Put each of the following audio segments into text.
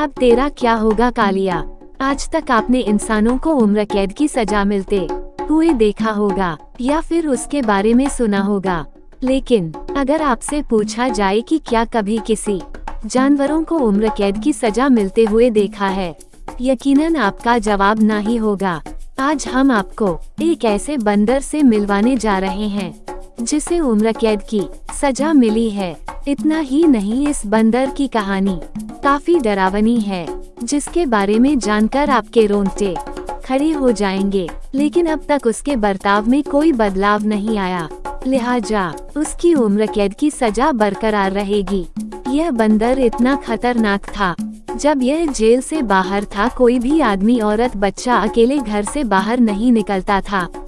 अब तेरा क्या होगा, कालिया? आज तक आपने इंसानों को उम्र कैद की सजा मिलते हुए देखा होगा, या फिर उसके बारे में सुना होगा। लेकिन, अगर आपसे पूछा जाए कि क्या कभी किसी जानवरों को उम्र कैद की सजा मिलते हुए देखा है, यकीनन आपका जवाब ना ही होगा। आज हम आपको एक ऐसे बंदर से मिलवाने जा रहे हैं, जिसे उम्र कैद की सजा मिली है। इतना ही नहीं इस बंदर की कहानी। काफ़ी डरावनी है, जिसके बारे में जानकर आपके रोंगटे खड़े हो जाएँगे। लेकिन अब तक उसके बर्ताव में कोई बदलाव नहीं आया। लिहाजा, उसकी उम्र कैद की सजा बरकरार रहेगी। यह बंदर इतना खतरनाक था। जब यह जेल से बाहर था, कोई भी आदमी औरत बच्चा अकेले घर से बाहर नहीं निकलता था।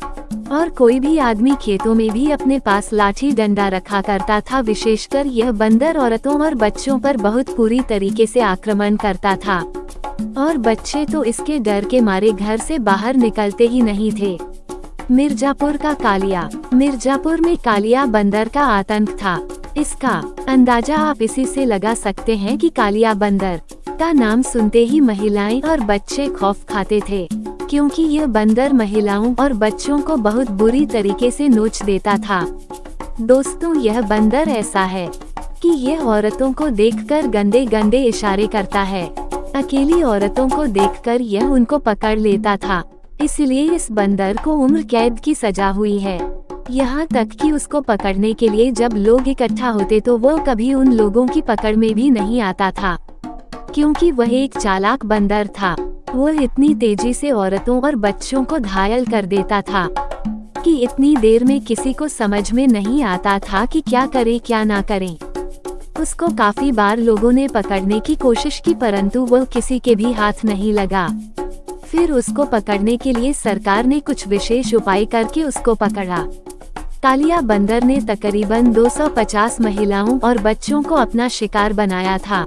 और कोई भी आदमी खेतों में भी अपने पास लाठी डंडा रखा करता था, विशेषकर यह बंदर औरतों और बच्चों पर बहुत पूरी तरीके से आक्रमण करता था। और बच्चे तो इसके डर के मारे घर से बाहर निकलते ही नहीं थे। मिर्जापुर का कालिया। मिर्जापुर में कालिया बंदर का आतंक था। इसका अंदाज़ा आप इसी से लगा सकते हैं कि कालिया बंदर का नाम सुनते ही महिलाएँ और बच्चे खौफ खाते थे। क्योंकि यह बंदर महिलाओं और बच्चों को बहुत बुरी तरीके से नोच देता था। दोस्तों, यह बंदर ऐसा है कि यह औरतों को देखकर गंदे गंदे इशारे करता है। अकेली औरतों को देखकर यह उनको पकड़ लेता था। इसलिए इस बंदर को उम्र कैद की सजा हुई है। यहाँ तक कि उसको पकड़ने के लिए जब लोग इकट्ठा होते तो वो कभी उन लोगों की पकड़ में भी नहीं आता था। क्योंकि वह एक चालाक बंदर था। वो इतनी तेज़ी से औरतों और बच्चों को घायल कर देता था, कि इतनी देर में किसी को समझ में नहीं आता था कि क्या करे, क्या ना करें। उसको काफ़ी बार लोगों ने पकड़ने की कोशिश की, परंतु वो किसी के भी हाथ नहीं लगा। फिर उसको पकड़ने के लिए सरकार ने कुछ विशेष उपाय करके उसको पकड़ा। कालिया बंदर ने तकरीबन 250 महिलाओं और बच्चों को अपना शिकार बनाया था।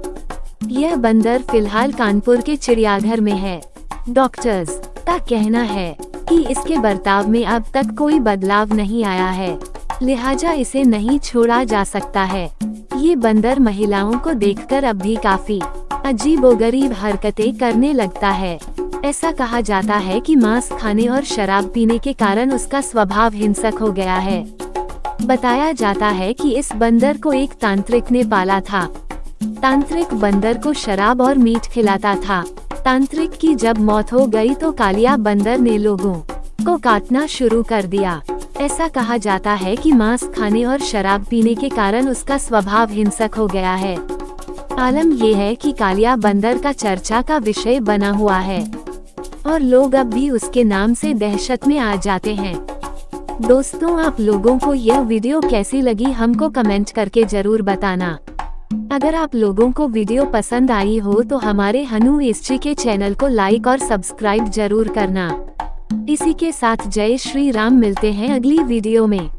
यह बंदर फ़िलहाल कानपुर के चिड़ियाघर में है। डॉक्टर्स, का कहना है कि इसके बर्ताव में अब तक कोई बदलाव नहीं आया है। लिहाजा इसे नहीं छोड़ा जा सकता है। ये बंदर महिलाओं को देखकर अब भी काफ़ी अजीब गरीब हरकतें करने लगता है। ऐसा कहा जाता है कि मांस खाने और शराब पीने के कारण उसका स्वभाव हिंसक हो गया है। बताया जाता है कि इस बंदर को एक तांत्रिक ने पाला था। तांत्रिक बंदर को शराब और मीट खिलाता था। तांत्रिक की जब मौत हो गई तो कालिया बंदर ने लोगों को काटना शुरू कर दिया। ऐसा कहा जाता है कि मांस खाने और शराब पीने के कारण उसका स्वभाव हिंसक हो गया है। आलम यह है कि कालिया बंदर का चर्चा का विषय बना हुआ है। और लोग अब भी उसके नाम से दहशत में आ जाते हैं। दोस्तों, आप लोगों को यह वीडियो कैसी लगी हमको कमेंट करके ज़रूर बताना। अगर आप लोगों को वीडियो पसंद आई हो तो हमारे हनु एस्ट्री के चैनल को लाइक और सब्सक्राइब ज़रूर करना। इसी के साथ जय श्री राम, मिलते हैं अगली वीडियो में।